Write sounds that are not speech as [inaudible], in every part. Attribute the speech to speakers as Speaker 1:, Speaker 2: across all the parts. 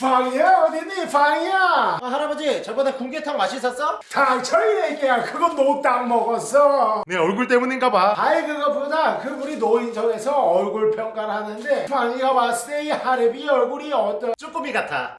Speaker 1: 방이야? 어딨니? 방이야?
Speaker 2: 아, 할아버지 저번에 군계탕 맛있었어?
Speaker 1: 당철이 얘기야 그건 노딱 먹었어?
Speaker 2: 내 얼굴 때문인가 봐.
Speaker 1: 아이 그거보다 그 우리 노인정에서 얼굴 평가를 하는데 방이가 봤을 때이 하랩이 얼굴이 어떤
Speaker 2: 쭈꾸미 같아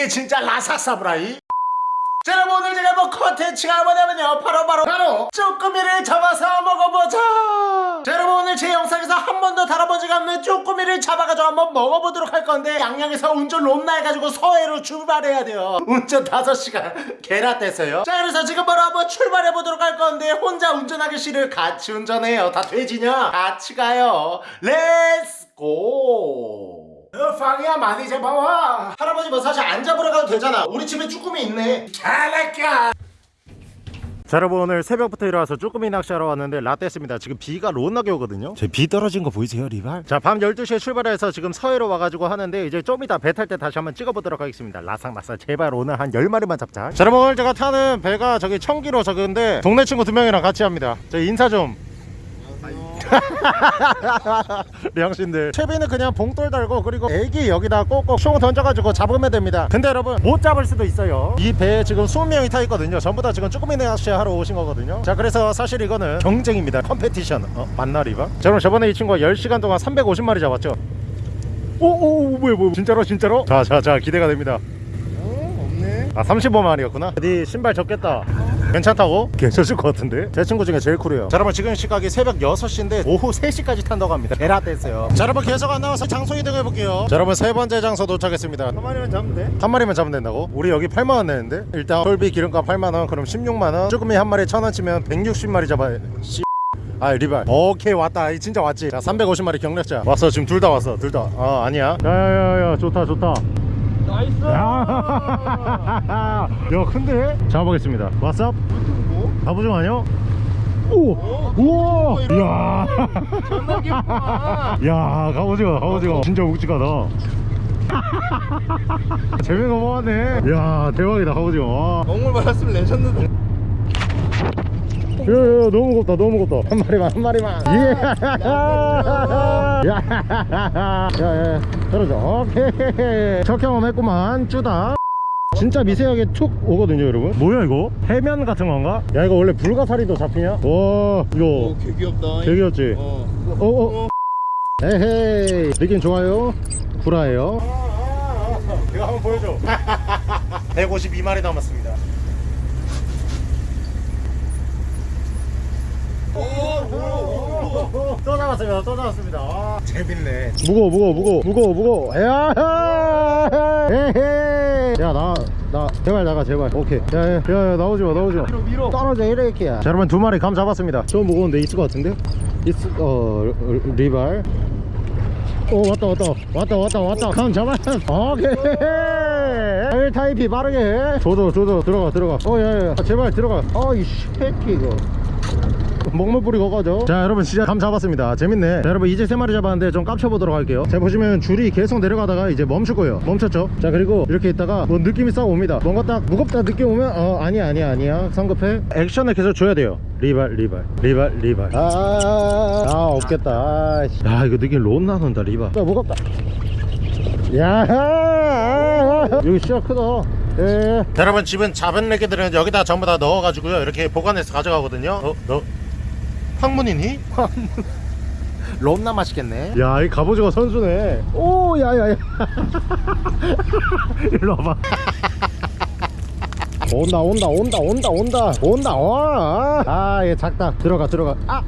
Speaker 1: 이게 진짜 라삭사브라이? 자 여러분 오늘 제가 뭐 컨텐츠가 뭐냐면요. 바로 바로 바로 쭈꾸미를 잡아서 먹어보자. 자 여러분 오늘 제 영상에서 한 번도 다뤄보지가 않는 쭈꾸미를 잡아가지고 한번 먹어보도록 할 건데 양양에서 운전 롬나 해가지고 서해로 출발해야 돼요. 운전 5시간 [laughs] 개라 떼서요. 자 그래서 지금 바로 한번 출발해보도록 할 건데 혼자 운전하기 싫을 같이 운전해요. 다 돼지냐? 같이 가요. 렛츠고 어, 방이야 많이 잡아와.
Speaker 2: 할아버지 뭐 사실 안 잡으러 가도 되잖아. 우리 집에 쭈꾸미 있네.
Speaker 1: 잘할까
Speaker 2: 자 여러분 오늘 새벽부터 일어나서 쭈꾸미 낚시하러 왔는데 라떼했습니다. 지금 비가 롯나게 오거든요. 제 비 떨어진 거 보이세요 리발? 자밤 12시에 출발해서 지금 서해로 와가지고 하는데 이제 좀 이따 배 탈 때 다시 한번 찍어보도록 하겠습니다. 라상라상 제발 오늘 한 10마리만 잡자. 자 여러분 오늘 제가 타는 배가 저기 청기로 저기인데 동네 친구 두 명이랑 같이 합니다. 저 인사 좀 [laughs] 량신들. 채비는 그냥 봉돌 달고 그리고 애기 여기다 꼭꼭 총 던져가지고 잡으면 됩니다. 근데 여러분 못 잡을 수도 있어요. 이 배에 지금 20명이 타 있거든요. 전부 다 지금 쭈꾸미 낚시 하러 오신 거거든요. 자 그래서 사실 이거는 경쟁입니다. Competition. 어? 맞나 리바? 자 그럼 저번에 이 친구가 10시간 동안 350마리 잡았죠. 오오 뭐야 뭐야 진짜로 진짜로? 자자자 기대가 됩니다.
Speaker 1: 없네.
Speaker 2: 아 35마리였구나. 네 신발 적겠다 괜찮다고? 괜찮을 것 같은데? 제 친구 중에 제일 쿨해요. 자 여러분 지금 시각이 새벽 6시인데 오후 3시까지 탄다고 합니다. 베라 뗐어요. 자 여러분 계속 안 나와서 장소 이동해 볼게요. 자 여러분 세 번째 장소 도착했습니다. 한 마리만 잡으면 돼? 한 마리만 잡으면 된다고? 우리 여기 8만원 내는데? 일단 톨비 기름값 8만원 그럼 16만원. 쭈꾸미 한 마리 천원 치면 160마리 잡아야 씨. 아 리발. 오케이 왔다. 이 진짜 왔지. 자 350마리 경력자. 왔어 지금 둘 다 왔어 둘다아 아니야. 야야야야 좋다 좋다
Speaker 1: Nice
Speaker 2: 야, [laughs] 야 큰데? 잡아보겠습니다 What's up? 갑오징어 아니야? 오! 우와! 이야 [laughs] 야 갑오징어 갑오징어 진짜 묵직하다 [laughs] 재미가 뭐하네 야 대박이다 갑오징어 와.
Speaker 1: 먹물 말았으면 레전드다
Speaker 2: 야야 너무 무겁다 너무 무겁다. 한 마리만 한 마리만. 예. [laughs] 야야야 떨어져. 오케이. 첫 경험 했구만. 쭈다. 진짜 미세하게 툭 오거든요 여러분. 뭐야 이거? 해면 같은 건가? 야 이거 원래 불가사리도 잡히냐? 와 이거.
Speaker 1: 개 귀엽다.
Speaker 2: 되게 귀엽지?
Speaker 1: 어.
Speaker 2: 어 어. 에헤이. 느낌 좋아요? 구라예요? [laughs] 이거 한번 보여줘. [laughs] 152마리 남았습니다 또 잡았습니다. 또 잡았습니다. 아, 재밌네. 무거워 무거워 무거워 무거워 무거워. 야 에헤이 야나 나 제발 나가 제발. 오케이. 야야야 나오지마 나오지마.
Speaker 1: 위로 위로.
Speaker 2: 떨어져 이렇게. 자 여러분 두 마리 감 잡았습니다. 좀 무거운데 있을 것 같은데? 있을 어 리발. 오 왔다 왔다. 왔다 왔다 왔다. 감 잡았어 오케이. 1타입이 빠르게 해. 조져 조져. 들어가 들어가. 어 야야 제발 들어가. 어이 새끼 이거 먹물 뿌리고 가죠. 자 여러분 진짜 감 잡았습니다. 재밌네. 자 여러분 이제 세 마리 잡았는데 좀 깝쳐보도록 할게요. 자 보시면 줄이 계속 내려가다가 이제 멈출 거예요. 멈췄죠? 자 그리고 이렇게 있다가 뭐 느낌이 싹 옵니다. 뭔가 딱 무겁다 느낌 오면 어 아니야 아니야 아니야. 성급해. 액션을 계속 줘야 돼요. 리발 리발 리발 리발. 아, 아 없겠다. 아, 씨. 야 이거 느낌 롯 나는다 리발. 야 무겁다. 야 여기 시야 크다. 예. 자, 여러분 집은 잡은 레게들은 여기다 전부 다 넣어가지고요. 이렇게 보관해서 가져가거든요. 어? 너 황문이니? 황문. 롬나 맛있겠네. 야이 갑오징어 선수네. 오 야야야. [laughs] 일로 와봐. [laughs] 온다 온다 온다 온다 온다. 온다 와아얘 작다. 들어가 들어가. 아!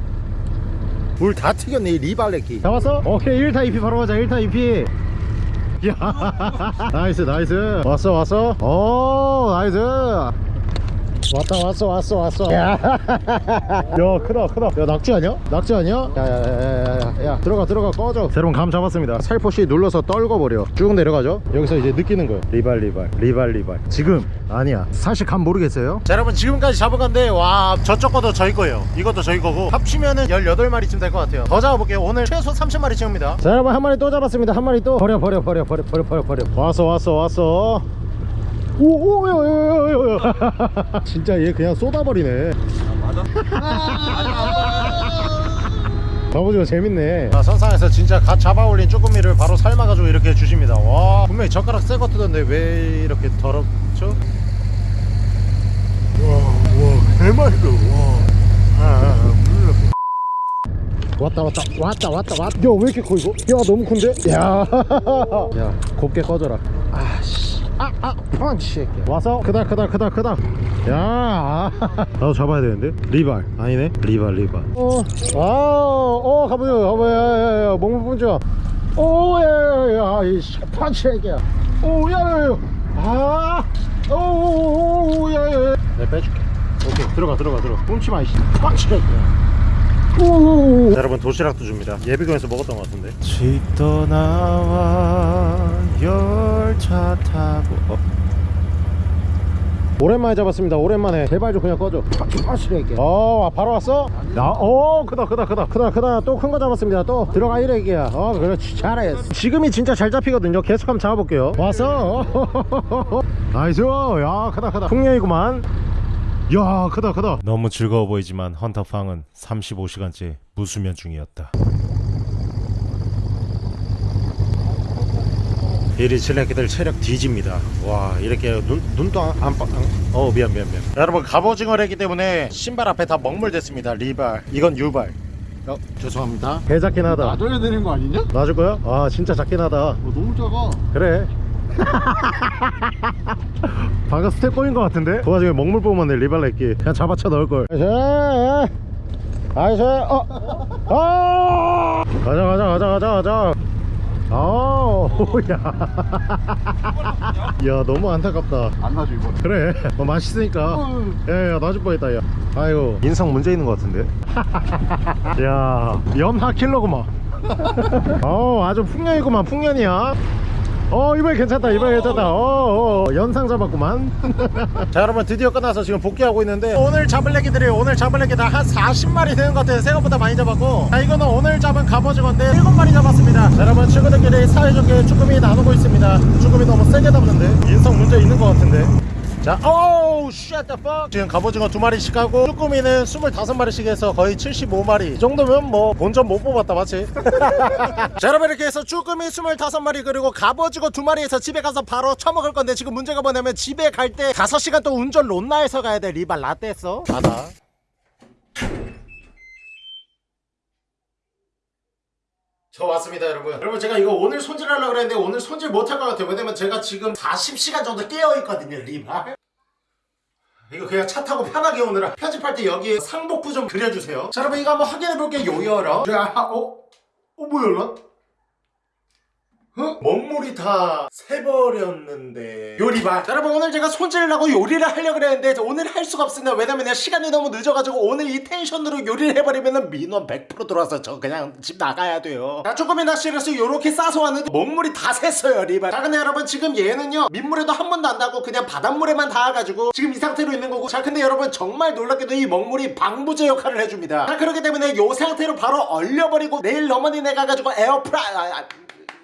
Speaker 2: 물 다 튀겼네 이 리발레키 잡았어? 오케이 1타 2피 바로 가자 1타 2피. 야. [laughs] Nice nice. 왔어 왔어. 오 nice 왔다 왔어 왔어 왔어. 야, [laughs] 야 크다 크다. 야 낙지 아니야? 낙지 아니야? 야야야야야 들어가 들어가 꺼져. 자, 여러분 감 잡았습니다. 살포시 눌러서 떨궈버려. 쭉 내려가죠. 여기서 이제 느끼는 거예요. 리발 리발 리발 리발. 지금? 아니야. 사실 감 모르겠어요? 자 여러분 지금까지 잡은 건데 와 저쪽 것도 저희 거예요. 이것도 저희 거고. 합치면은 18마리쯤 될 것 같아요. 더 잡아볼게요. 오늘 최소 30마리 채웁니다. 자 여러분 한 마리 또 잡았습니다. 한 마리 또. 버려 버려 버려 버려 버려 버려 버려. 왔어 왔어 왔어 오오야야야야 [laughs] 진짜 얘 그냥 쏟아버리네. 갑오징어 재밌네. 아, 선상에서 진짜 갓 잡아올린 쭈꾸미를 바로 삶아가지고 이렇게 주십니다. 와 분명히 젓가락 새거 뜨던데 왜 이렇게 더럽죠? 와와 대맛있어. 와. 아, 아, 아, 음. 왔다 왔다. 왔다 왔다 왔다. 야왜 이렇게 커 이거? 야 너무 큰데? 야 야 [laughs] 곱게 꺼져라 아씨 아아 펀치 와서 크다 크다 크다 크다 야 아, 나도 잡아야 되는데? 리발. 아니네? 리발 리발. 어 아 어 가보자 가보자. 야 야 야 몸을 pun져 오야 야 야 이씨 펀치 애기야. 오 야 야 야. 아오야야 내가 빼줄게. 오케이 들어가 들어가 들어가. 뿜치 마 이씨. 펀치 애기야. 오. 여러분 도시락도 줍니다. 예비군에서 먹었던 것 같은데. 집 떠나와 열차 타고. 어. 오랜만에 잡았습니다. 오랜만에 제발 좀 그냥 꺼줘. 파시래게. 어, 바로 왔어? 나, 어, 크다, 크다, 크다, 크다, 크다. 또 큰 거 잡았습니다. 또 들어가 이래기야. 어, 그렇지, 잘했어. 지금이 진짜 잘 잡히거든요. 계속 한번 잡아볼게요. 왔어. [laughs] Nice. 야, 크다, 크다. 풍년이구만. 야 크다 크다 너무 즐거워 보이지만 헌터팡은 35시간째 무수면 중이었다 이리 칠레끼들 체력 뒤집니다. 와 이렇게 눈, 눈도 안 안 어 미안 미안 미안. 여러분 갑오징어래기 때문에 신발 앞에 다 먹물됐습니다. 리발. 이건 유발. 어 죄송합니다. 배 작긴 하다.
Speaker 3: 놔줘야 되는 거 아니냐? 어,
Speaker 2: 놔줄 거야? 아 진짜 작긴 하다.
Speaker 3: 너무 작아.
Speaker 2: 그래. [laughs] 방금 스텝 꼬인 것 같은데? 그 와중에 먹물 뽑으면 내 리발레끼 그냥 잡아쳐 넣을걸. 아이씨. 어! 어! 가자 가자 가자 가자 가자. 아 우 야. [laughs] 야 너무 안타깝다.
Speaker 3: 안 놔줘 이번에.
Speaker 2: 그래. 어, 맛있으니까. 야야 놔줄 뻔했다 야. 아이고. 인성 문제 있는 것 같은데? [laughs] 야 연하 킬러구만. [laughs] 어 아주 풍년이구만 풍년이야 어 이번에 괜찮다 이번에 괜찮다. 어, 어 연상 잡았구만. [laughs] 자 여러분 드디어 끝나서 지금 복귀하고 있는데 오늘 잡을 애기들이 오늘 잡을 애기 다 한 40마리 되는 것 같아요. 생각보다 많이 잡았고. 자 이거는 오늘 잡은 갑오징어인데 7마리 잡았습니다. 자, 여러분 친구들끼리 사이좋게 쭈꾸미 나누고 있습니다. 쭈꾸미 너무 세게 잡는데. 인성 문제 있는 것 같은데. 자, 오우, the fuck. 지금 갑오징어 두 마리씩 하고 쭈꾸미는 25마리씩 해서 거의 75마리. 이 정도면 뭐 본전 못 뽑았다, 맞지? [laughs] 자, 여러분 이렇게 해서 쭈꾸미 25마리 그리고 갑오징어 두 마리에서 집에 가서 바로 처먹을 건데 지금 문제가 뭐냐면 집에 갈 때 5시간 또 운전 론나에서 가야 돼. 리발 라떼 했어? 받아. 저 왔습니다 여러분 여러분 제가 이거 오늘 손질하려고 그랬는데 오늘 손질 못할 것 같아요 왜냐면 제가 지금 40시간 정도 깨어있거든요 리발 이거 그냥 차 타고 편하게 오느라 편집할 때 여기에 상복부 좀 그려주세요 자 여러분 이거 한번 확인해볼게요 요열어 자 어? 어 뭐야 연락? 어? 먹물이 다 새버렸는데. 요리발 자, 여러분 오늘 제가 손질을 하고 요리를 하려고 그랬는데 오늘 할 수가 없습니다. 왜냐면 내가 시간이 너무 늦어가지고 오늘 이 텐션으로 요리를 해버리면 민원 100% 들어와서 저 그냥 집 나가야 돼요. 자 낚시를 해서 요렇게 싸서 왔는데 먹물이 다 샜어요 리발 자 근데 여러분 지금 얘는요 민물에도 한 번도 안 닿고 그냥 바닷물에만 닿아가지고 지금 이 상태로 있는 거고. 자 근데 여러분 정말 놀랍게도 이 먹물이 방부제 역할을 해줍니다. 자 그렇기 때문에 요 상태로 바로 얼려버리고 내일 어머니네 가가지고 에어프라이 아, 아,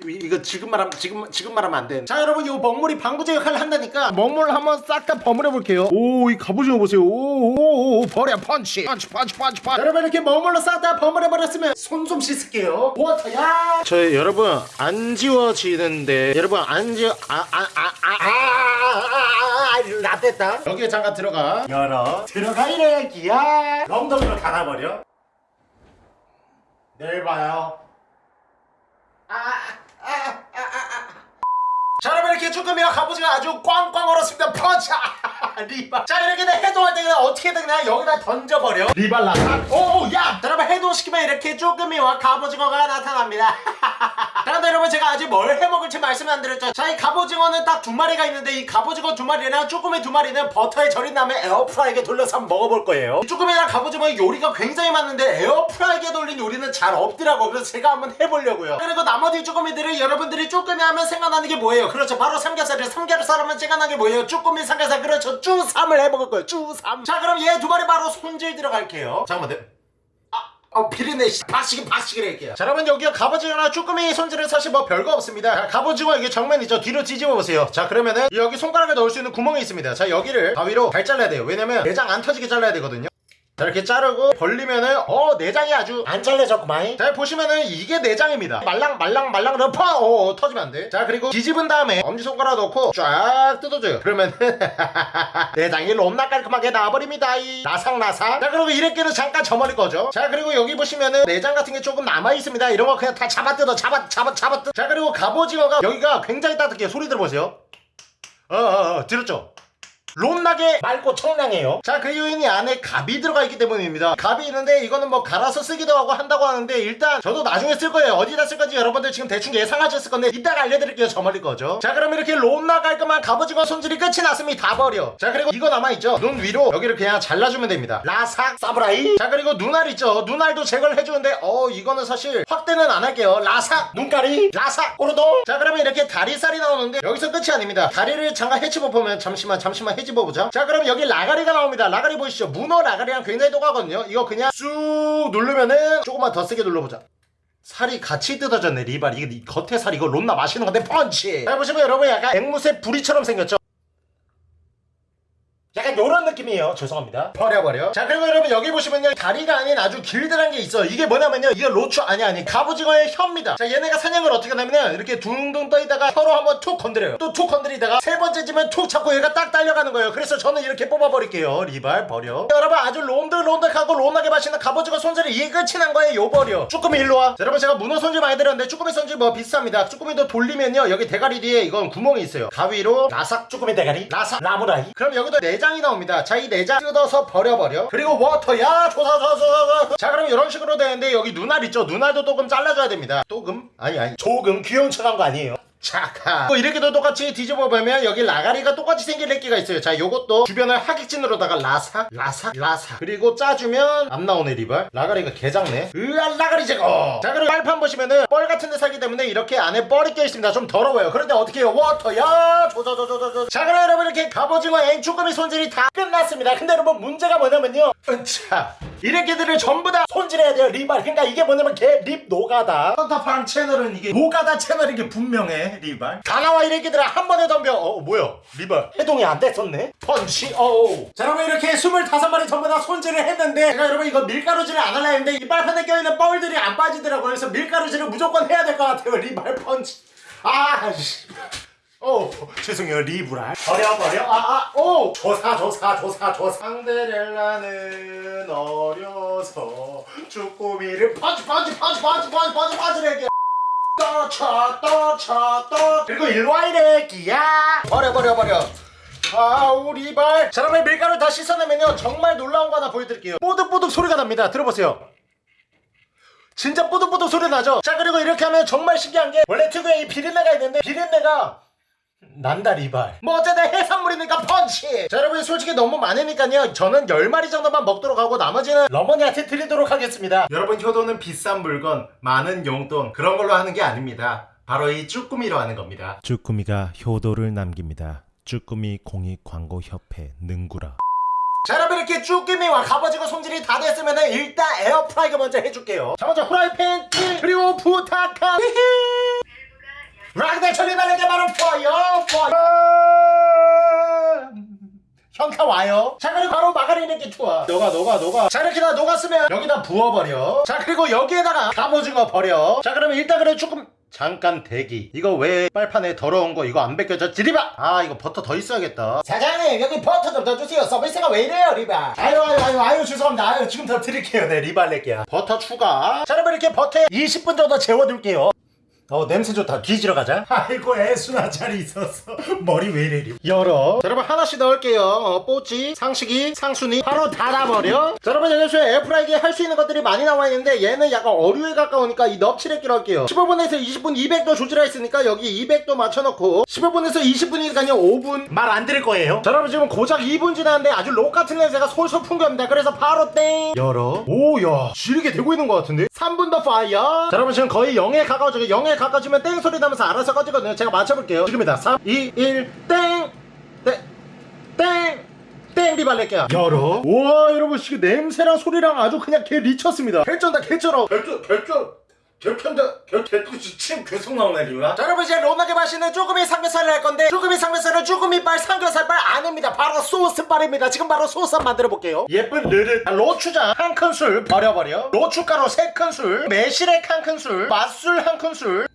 Speaker 2: 이- 이거 지금 말하면 지금 지금 말하면 안 돼. 자 여러분 이 먹물이 방부제 역할을 한다니까 먹물 한번 싹 다 버무려 볼게요. 오이 갑오징어 보세요. 오오오 버려 펀치 펀치 펀치 펀치 펀치. 여러분 이렇게 먹물로 싹 다 버무려 버렸으면 손 좀 씻을게요. 워터야. 저 여러분 안 지워지는데 여러분 안 지워 아아아아 아아 라떼다. 여기에 잠깐 들어가. 열어. 들어가 이래기야. 엉덩이로 닫아버려. 내일 봐요. 자 여러분 이렇게 쭈꾸미와 갑오징어 아주 꽝꽝 얼었습니다. 펀치 [laughs] 리발. 자 이렇게 돼 해동할 때 그냥 어떻게든 그냥 여기다 던져버려. 리발 나타 오야! 자, 여러분 해동시키면 이렇게 쭈꾸미와 갑오징어가 나타납니다 [laughs] 그런데 여러분 제가 아직 뭘 해먹을지 말씀 안 드렸죠. 자 이 갑오징어는 딱 두 마리가 있는데 이 갑오징어 두 마리랑 쭈꾸미 두 마리는 버터에 절인 다음에 에어프라이기에 돌려서 한번 먹어볼 거예요. 이 쭈꾸미랑 갑오징어의 요리가 굉장히 많은데 에어프라이기에 돌린 요리는 잘 없더라고. 그래서 제가 한번 해보려고요. 그리고 나머지 쭈꾸미들을 여러분들이 쭈꾸미 하면 생각나는 게 뭐예요? 그렇죠. 바로 삼겹살을 삼겹살 하면 생각나는 게 뭐예요? 쭈꾸미 삼겹살. 그렇죠. 쭈삼을 해먹을 거예요. 쭈삼. 자 그럼 얘 두 마리 바로 손질 들어갈게요. 잠깐만 네. 어 비린내 씨. 박식이 박식을 할게요 자 여러분 여기가 갑오징어나 쭈꾸미 손질은 사실 뭐 별거 없습니다. 자, 갑오징어 이게 정면 있죠? 뒤로 뒤집어 보세요. 자 그러면은 여기 손가락에 넣을 수 있는 구멍이 있습니다. 자 여기를 가위로 잘 잘라야 돼요. 왜냐면 내장 안 터지게 잘라야 되거든요 자 이렇게 자르고 벌리면은 어 내장이 아주 안 잘려졌구만 자 보시면은 이게 내장입니다. 말랑 말랑 말랑 러퍼 어, 어 터지면 안돼 자 그리고 뒤집은 다음에 엄지손가락 넣고 쫙 뜯어줘요. 그러면은 [laughs] 내장이 롬나 깔끔하게 나와버립니다 이. 나삭나삭 자 그리고 이렇게는 잠깐 저머리 거죠 자 그리고 여기 보시면은 내장 같은 게 조금 남아있습니다. 이런 거 그냥 다 잡아 뜯어 잡아 잡아 잡아 뜯어. 자 그리고 갑오징어가 여기가 굉장히 따뜻해요. 소리 들어보세요. 어어어 들었죠 롬나게 맑고 청량해요. 자 그 요인이 안에 갑이 들어가 있기 때문입니다. 갑이 있는데 이거는 뭐 갈아서 쓰기도 하고 한다고 하는데 일단 저도 나중에 쓸 거예요. 어디다 쓸 건지 여러분들 지금 대충 예상하셨을 건데 이따가 알려드릴게요. 저 멀리 거죠. 자 그럼 이렇게 롬나 깔끔한 갑오징어 손질이 끝이 났으면 다. 버려. 자 그리고 이거 남아있죠? 눈 위로 여기를 그냥 잘라주면 됩니다. 라삭 사브라이. 자 그리고 눈알 있죠? 눈알도 제거를 해주는데 어 이거는 사실 확대는 안 할게요. 라삭 눈가리 라삭 오르도 자 그러면 이렇게 다리살이 나오는데 여기서 끝이 아닙니다. 다리를 잠깐 해치고 보면 잠시만 잠시만 해 집어 보자 자 그럼 여기 라가리가 나옵니다. 라가리 보이시죠? 문어 라가리랑 굉장히 똑같거든요. 이거 그냥 쑥 누르면은 조금만 더 세게 눌러보자. 살이 같이 뜯어졌네 리발 이게 이 겉에 살 이거 롬나 마시는 건데 펀치! 자 보시면 여러분 약간 앵무새 부리처럼 생겼죠 약간 요런 느낌이에요. 죄송합니다. 버려버려. 자 그리고 여러분 여기 보시면요. 다리가 아닌 아주 길드란 게 있어요. 이게 뭐냐면요. 이게 로추 아니 아니. 갑오징어의 혀입니다. 자 얘네가 사냥을 어떻게 하냐면 이렇게 둥둥 떠있다가 혀로 한번 툭 건드려요. 또 툭 건드리다가 세 번째 찌면 툭 잡고 얘가 딱 딸려가는 거예요. 그래서 저는 이렇게 뽑아버릴게요. 리발 버려. 여러분 아주 론득론득하고 론하게 맛있는 갑오징어 손질이 이 끝이 난 거예요. 요 버려. 쭈꾸미 일로 와. 자, 여러분 제가 문어 손질 많이 드렸는데 쭈꾸미 손질 뭐 비슷합니다. 쭈꾸미도 돌리면요. 여기 대가리 뒤에 이건 구멍이 있어요. 가위로 라삭 쭈꾸미 대가리 라삭 라무라이. 그럼 여기도 내장 이 나옵니다. 자이 내장 뜯어서 버려버려. 그리고 워터야 조사조사 조사 자 그럼 이런 식으로 되는데 여기 눈알 있죠? 눈알도 조금 잘라줘야 됩니다. 조금? 아니 아니. 조금 귀여운 척한 거 아니에요 차카 뭐 이렇게도 똑같이 뒤집어 보면 여기 라가리가 똑같이 생긴 래끼가 있어요. 자 요것도 주변을 하객진으로다가 라삭 라삭 라삭 그리고 짜주면 안 나오네 리발 라가리가 개작네. 으아 라가리 제거! 자 그리고 빨판 보시면은 뻘 같은 데 살기 때문에 이렇게 안에 뻘이 껴있습니다. 좀 더러워요. 그런데 어떻게 해요? 워터야! 조조조조조조. 자 그럼 여러분 이렇게 갑오징어 앵쭈꾸미 손질이 다 끝났습니다. 근데 여러분 문제가 뭐냐면요. 자 이렇게들을 전부 다 손질해야 돼요 리발. 그러니까 이게 뭐냐면 개 립 노가다. 헌터팡 채널은 이게 노가다 채널인 게 분명해 리발 다 나와 이렇게들을 한 번에 덤벼 어 뭐야 리발 해동이 안 됐었네 펀치 어우 자 여러분 이렇게 25마리 전부 다 손질을 했는데 제가 여러분 이거 밀가루질을 안 하려 했는데 이 빨판에 껴있는 뻘들이 안 빠지더라고요 그래서 밀가루질을 무조건 해야 될 것 같아요 리발 펀치 아씨 오 죄송해요 리브랄 버려 버려 아아오 조사 조사 조사 조사 상데렐라는 어려서 쭈꾸미를 펀치 펀치 펀치 펀치 펀치 펀치 펀치를 떠쳐 떠쳐 떠 그리고 일로와 이래 끼야. 버려 버려 버려. 아우 리발. 자 그러면 밀가루 다 씻어내면요. 정말 놀라운 거 하나 보여드릴게요. 뽀득뽀득 소리가 납니다. 들어보세요. 진짜 뽀득뽀득 소리 나죠? 자 그리고 이렇게 하면 정말 신기한 게 원래 특유의 이 비린내가 있는데 비린내가 난다 리발. 뭐 어쨌든 해산물이니까 펀치! 자 여러분 솔직히 너무 많으니까요. 저는 10마리 정도만 먹도록 하고 나머지는 러머니한테 드리도록 하겠습니다. 여러분 효도는 비싼 물건 많은 용돈 그런 걸로 하는 게 아닙니다. 바로 이 쭈꾸미로 하는 겁니다.
Speaker 4: 쭈꾸미가 효도를 남깁니다. 쭈꾸미 공익 광고 협회 능구라.
Speaker 2: 자 여러분 이렇게 쭈꾸미와 갑오징어 손질이 다 됐으면 일단 에어프라이기 먼저 해줄게요. 자 먼저 후라이팬 찌 그리고 부탁한 락대 처리 바르게 바로 퍼요 퍼요. 현타 와요. 자 그리고 바로 이렇게 좋아 녹아 녹아 녹아 자 이렇게 다 녹았으면 여기다 부어버려. 자 그리고 여기에다가 갑오징어 버려. 자 그러면 일단 그래 조금 잠깐 대기. 이거 왜 빨판에 더러운 거 이거 안 벗겨졌지? 리바! 아 이거 버터 더 있어야겠다. 사장님 여기 버터 좀 더 주세요. 서비스가 왜 이래요 리바? 아유 아유 아유 아유 죄송합니다. 아유 지금 더 드릴게요. 네 리바 할게요. 버터 추가. 자 여러분 이렇게 버터에 20분 정도 재워둘게요 어 냄새 좋다 뒤지러 가자. 아이고 애순아 자리 있었어 [laughs] 머리 왜 이래 열어. 자, 여러분 하나씩 넣을게요. 어, 뽀찌 상식이 상순이. 바로 닫아버려. 자 여러분 얘네쇼에 에어프라이기에 할 수 있는 것들이 많이 나와 있는데 얘는 약간 어류에 가까우니까 이 넙치레끼로 할게요. 15분에서 20분 200도 조절할 있으니까 여기 200도 맞춰놓고 15분에서 20분이니까요 5분. 말안 드릴 거예요? 자 여러분 지금 고작 2분 지났는데 아주 록 같은 냄새가 솔솔 풍겨옵니다. 그래서 바로 땡! 열어. 오야 지르게 되고 있는 것 같은데? 3분 더 fire. 자 여러분 지금 거의 0에 가까워져 0에 가까워지면 땡 소리 나면서 알아서 꺼지거든요 제가 맞춰볼게요. 지금입니다. 3 2 1 땡! 땡! 땡! 땡 리발렛게야. 열어. 우와 여러분 지금 냄새랑 소리랑 아주 그냥 개 미쳤습니다. 개쩐다 개쩔어. 개쩔 개쩔 개편다 개개꿈치 침 계속 나오네 리우야 자 여러분 이제 로나게 맛있는 쭈꾸미 삼겹살을 할 건데 쭈꾸미 삼겹살은 쭈꾸미빨 삼겹살빨 아닙니다. 바로 소스빨입니다. 지금 바로 소스 만들어 볼게요. 예쁜 르르 아, 로추장 한 큰술 버려버려. 로추가루 세 큰술 매실액 한 큰술 맛술 한 큰술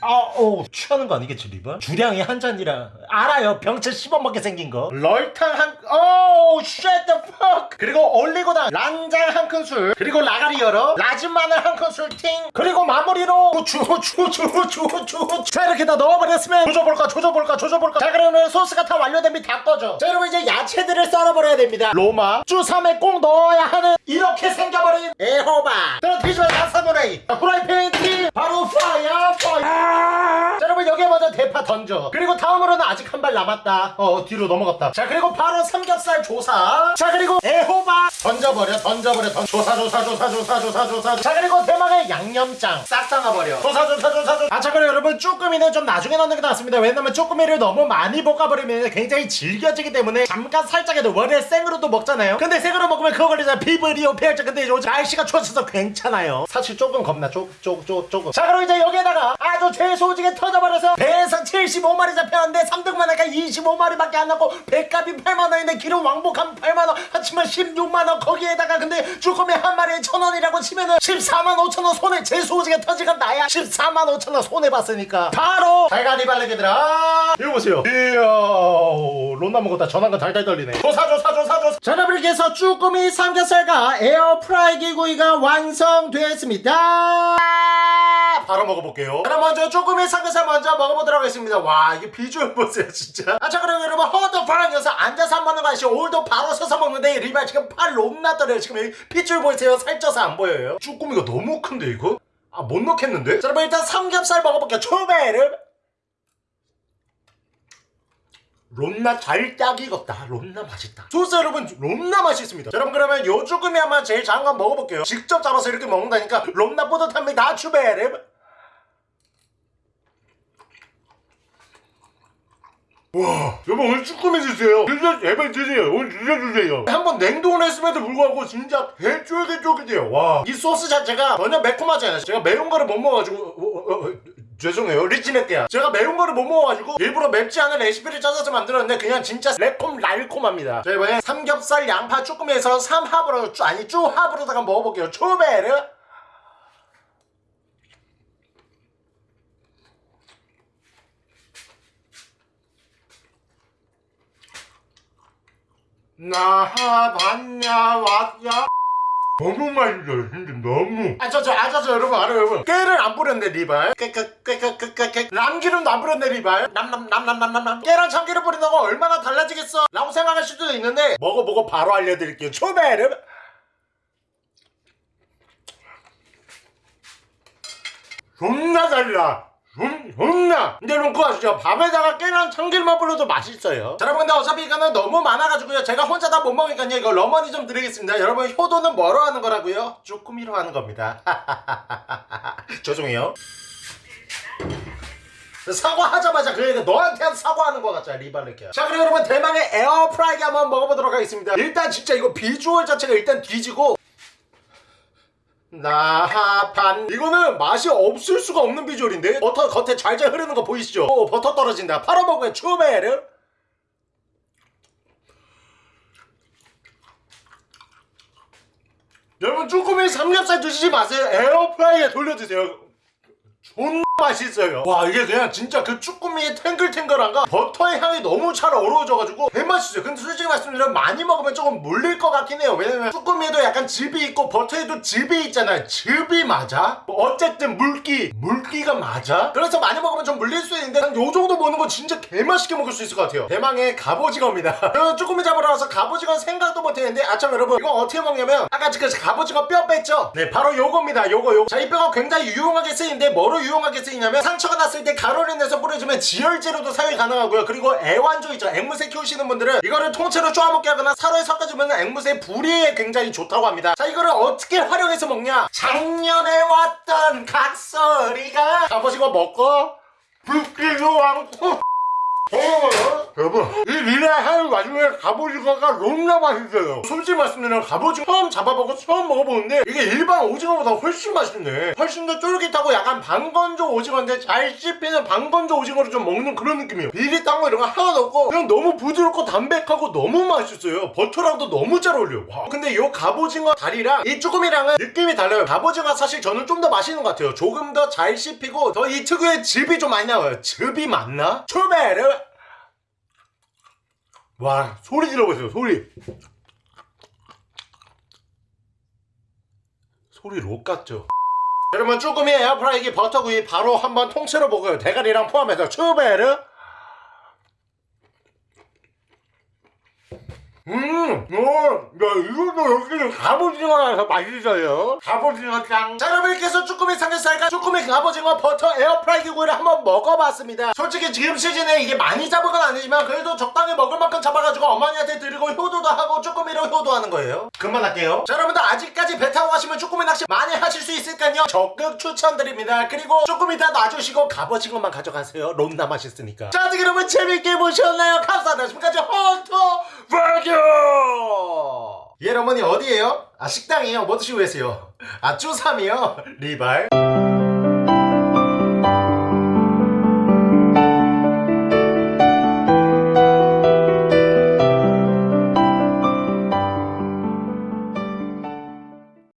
Speaker 2: 아오 취하는 거 아니겠지 리바? 주량이 한 잔이라. 알아요. 병채 씹어먹게 생긴 거. 럴탕 한 오우 shut the fuck. 그리고 올리고당 란장 한 큰술. 그리고 라가리 열어. 라진 마늘 한 큰술 팅. 그리고 마무리로 주주주주주주자 이렇게 다 넣어버렸으면 조져볼까 조져볼까 조져볼까. 자 그러면 소스가 다 완료되면 다 꺼져. 자 여러분 이제 야채들을 썰어버려야 됩니다. 로마 쭈삼에 꼭 넣어야 하는 이렇게 생겨버린 애호박 그럼 뒤집어 나사노레이 프라이팬 티. 바로 파이어 파이어 자 여러분 여기에 먼저 대파 던져. 그리고 다음으로는 아직 한 발 남았다. 어 뒤로 넘어갔다. 자 그리고 바로 삼겹살 조사. 자 그리고 애호박. 던져버려 던져버려 던. 조사 조사 조사 조사 조사 조사 자 그리고 대망의 양념장. 싹 담아버려. 조사 조사 조사 조사. 아자 그리고 여러분 쭈꾸미는 좀 나중에 넣는 게 낫습니다. 왜냐면 쭈꾸미를 너무 많이 볶아버리면 굉장히 질겨지기 때문에 잠깐 살짝 해도 원래 생으로도 먹잖아요. 근데 생으로 먹으면 그거 걸리잖아 피부리오 폐혈증. 근데 요즘 날씨가 추워져서 괜찮아요. 사실 조금 겁나. 조금 조금. 자 그럼 이제 여기에다가 아주 제소지게 터져버려서 배에서 75마리 잡혔는데 3등만 하니까 25마리밖에 안 남고 배값이 8만원인데 기름 왕복하면 8만원 하치면 16만원 거기에다가 근데 쭈꾸미 한 마리에 천원이라고 치면은 14만 5천원 손에 제소지게 터지건 나야. 14만 5천원 손해봤으니까. 바로 달걀이 발레기들아. 이거 보세요. 이야 론나 먹었다. 전화가 달달 떨리네. 조사 조사 조사 조사. 자 여러분 이렇게 해서 쭈꾸미 삼겹살과 에어프라이기 구이가 완성되었습니다. 바로 먹어볼게요. 그럼 먼저 쭈꾸미 삼겹살 먼저 먹어보도록 하겠습니다. 와 이게 비주얼 보세요 진짜. 아자 그럼 여러분 허도 바라면서 앉아서 안 먹는 거 아시죠. 오늘도 바로 서서 먹는데 리발 지금 팔 높나 떨어요. 지금 여기 핏줄 보이세요? 살쪄서 안 보여요. 쭈꾸미가 너무 큰데 이거? 아 못 넣겠는데? 자 여러분 일단 삼겹살 먹어볼게요. 초베르 롬나 잘딱 익었다. 롬나 맛있다. 소스 여러분 롬나 맛있습니다. 자, 여러분 그러면 요 쭈꾸미 한번 제일 작은 거 한번 먹어볼게요. 직접 잡아서 이렇게 먹는다니까 롬나 뿌듯합니다 추베르 와 여러분 오늘 쭈꾸미 주세요. 진짜 제발 드세요. 오늘 진짜 주세요. 한번 냉동을 했음에도 불구하고 진짜 개쫄깃쫄깃해요. 와이 소스 자체가 전혀 매콤하지 않아요. 제가 매운 거를 못 먹어가지고 어, 어, 어, 죄송해요. 리치넷게야. 제가 매운 거를 못 먹어가지고 일부러 맵지 않은 레시피를 찾아서 만들었는데 그냥 진짜 매콤 날콤합니다. 자 이번에 삼겹살 양파 쭈꾸미에서 삼합으로 쭈 아니 쭈합으로다가 먹어볼게요. 초베르. 나하 봤냐 왔냐 너무 맛있어요 진짜 너무. 아저 저아저저 여러분 알아요 여러분. 깨를 안 뿌렸네 리발. 깨깨깨깨깨깨 남기름도 안 뿌렸네 리발. 남남남남남남 깨랑 참기름 뿌린다고 얼마나 달라지겠어? 라고 생각할 수도 있는데 먹어보고 바로 알려드릴게요. 초베르 존나 달라 음, 존나? 근데 여러분 아시죠? 밥에다가 깨랑 참기름만 뿌려도 맛있어요. 자 여러분 근데 어차피 이거는 너무 많아가지고요. 제가 혼자 다 못 먹으니까요. 이거 러머니 좀 드리겠습니다. 여러분 효도는 뭐로 하는 거라고요? 쭈꾸미로 하는 겁니다. [laughs] 죄송해요. 사과하자마자 그러니까 너한테 사과하는 것 같잖아 리발레키야 자 그리고 여러분 대망의 에어프라이기 한번 먹어보도록 하겠습니다. 일단 진짜 이거 비주얼 자체가 일단 뒤지고 나하판. 이거는 맛이 없을 수가 없는 비주얼인데? 버터 겉에 잘잘 흐르는 거 보이시죠? 오 버터 떨어진다. 팔아먹으면 추메르 여러분 쭈꾸미 삼겹살 드시지 마세요. 에어프라이에 돌려 드세요. 존 맛있어요. 와 이게 그냥 진짜 그 쭈꾸미의 탱글탱글한가? 버터의 향이 너무 잘 어우러져가지고 개맛있어요. 근데 솔직히 말씀드리면 많이 먹으면 조금 물릴 것 같긴 해요. 왜냐면 쭈꾸미에도 약간 즙이 있고 버터에도 즙이 있잖아요. 즙이 맞아? 뭐 어쨌든 물기 물기가 맞아? 그래서 많이 먹으면 좀 물릴 수 있는데 한 요 정도 먹는 거 진짜 개맛있게 먹을 수 있을 것 같아요. 대망의 갑오징어입니다. [laughs] 쭈꾸미 잡으러 와서 갑오징어 생각도 못했는데 아참 여러분. 이거 어떻게 먹냐면 아까 그 갑오징어 뼈 뺐죠? 네 바로 요겁니다. 요거 요거. 자 이 뼈가 굉장히 유용하게 쓰이는데 뭐로 유용하게 쓰이냐면 상처가 났을 때 가루를 내서 뿌려주면 지혈제로도 사용이 가능하고요. 그리고 애완조 있죠. 앵무새 키우시는 분들은 이거를 통째로 쪼아먹게 하거나 사료에 섞어주면 앵무새 부리에 굉장히 좋다고 합니다. 자 이거를 어떻게 활용해서 먹냐? 작년에 왔던 각설이가. 갑오징어 먹고. 붓기도 않고 어, 여러분 이 리레 하는 와중에 갑오징어가 너무나 맛있어요. 솔직히 말씀드리면 갑오징어 처음 잡아보고 처음 먹어보는데 이게 일반 오징어보다 훨씬 맛있네. 훨씬 더 쫄깃하고 약간 방건조 오징어인데 잘 씹히는 방건조 오징어를 좀 먹는 그런 느낌이에요. 비리 딴거 이런 거 하나도 없고 그냥 너무 부드럽고 담백하고 너무 맛있어요. 버터랑도 너무 잘 어울려요. 와. 근데 이 갑오징어 다리랑 이 쭈꾸미랑은 느낌이 달라요. 갑오징어 사실 저는 좀 더 맛있는 것 같아요. 조금 더 잘 씹히고 더 이 특유의 즙이 좀 많이 나와요. 즙이 맞나? 초베르 와 소리 질러보세요 소리. 소리 록 같죠. 여러분 쭈꾸미 에어프라이기 버터구이 바로 한번 통째로 먹어요. 대가리랑 포함해서 추베르 음, 어, 야, 이것도 여기는 갑오징어라서 맛있어요. 갑오징어 짱. 자, 여러분 이렇게 해서 쭈꾸미 삼겹살과 쭈꾸미 갑오징어 버터 에어프라이기 구이를 한번 먹어봤습니다. 솔직히 지금 시즌에 이게 많이 잡은 건 아니지만 그래도 적당히 먹을 만큼 잡아가지고 어머니한테 드리고 효도도 하고 쭈꾸미로 효도하는 거예요. 그만할게요. 자, 여러분들 아직까지 배 타고 가시면 쭈꾸미 낚시 많이 하실 수 있으니까요. 적극 추천드립니다. 그리고 쭈꾸미 다 놔주시고 갑오징어만 가져가세요. 롬나 맛있으니까. 자, 여러분 재밌게 보셨나요? 감사합니다. 지금까지 헌터 버겨! 예, 어머니 어디에요? 아, 식당이요? 뭐 드시고 계세요? 아, 쭈삼이요? 리발.